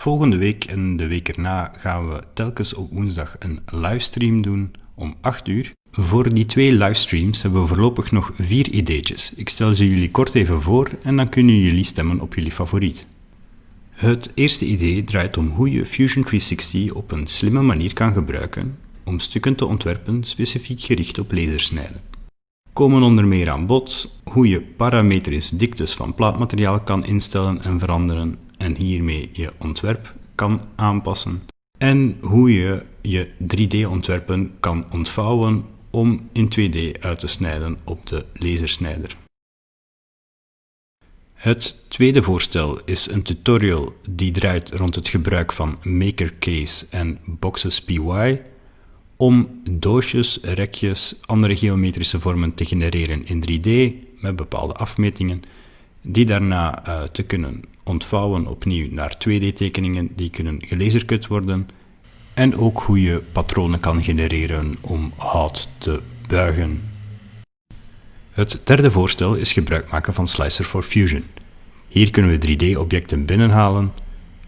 Volgende week en de week erna gaan we telkens op woensdag een livestream doen om 8 uur. Voor die twee livestreams hebben we voorlopig nog vier ideetjes. Ik stel ze jullie kort even voor en dan kunnen jullie stemmen op jullie favoriet. Het eerste idee draait om hoe je Fusion 360 op een slimme manier kan gebruiken om stukken te ontwerpen specifiek gericht op lasersnijden. Komen onder meer aan bod hoe je parametrisch diktes van plaatmateriaal kan instellen en veranderen en hiermee je ontwerp kan aanpassen en hoe je je 3D-ontwerpen kan ontvouwen om in 2D uit te snijden op de lasersnijder. Het tweede voorstel is een tutorial die draait rond het gebruik van MakerCase en Boxes PY om doosjes, rekjes, andere geometrische vormen te genereren in 3D met bepaalde afmetingen, die daarna uh, te kunnen ontvouwen opnieuw naar 2D-tekeningen die kunnen gelazercut worden en ook hoe je patronen kan genereren om hout te buigen. Het derde voorstel is gebruik maken van Slicer for Fusion. Hier kunnen we 3D-objecten binnenhalen,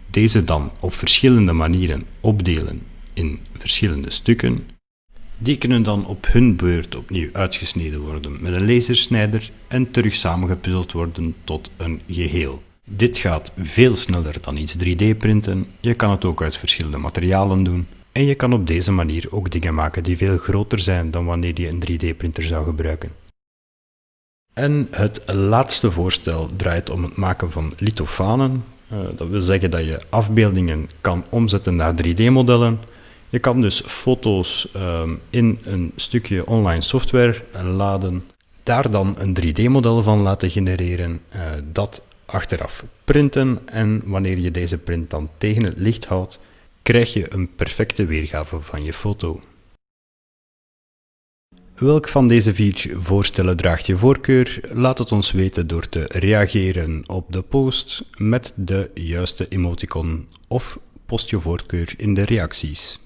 deze dan op verschillende manieren opdelen in verschillende stukken. Die kunnen dan op hun beurt opnieuw uitgesneden worden met een lasersnijder en terug samengepuzzeld worden tot een geheel. Dit gaat veel sneller dan iets 3D printen, je kan het ook uit verschillende materialen doen en je kan op deze manier ook dingen maken die veel groter zijn dan wanneer je een 3D printer zou gebruiken. En het laatste voorstel draait om het maken van lithofanen. Uh, dat wil zeggen dat je afbeeldingen kan omzetten naar 3D-modellen. Je kan dus foto's uh, in een stukje online software laden, daar dan een 3D-model van laten genereren, uh, dat achteraf printen en wanneer je deze print dan tegen het licht houdt, krijg je een perfecte weergave van je foto. Welk van deze vier voorstellen draagt je voorkeur? Laat het ons weten door te reageren op de post met de juiste emoticon of post je voorkeur in de reacties.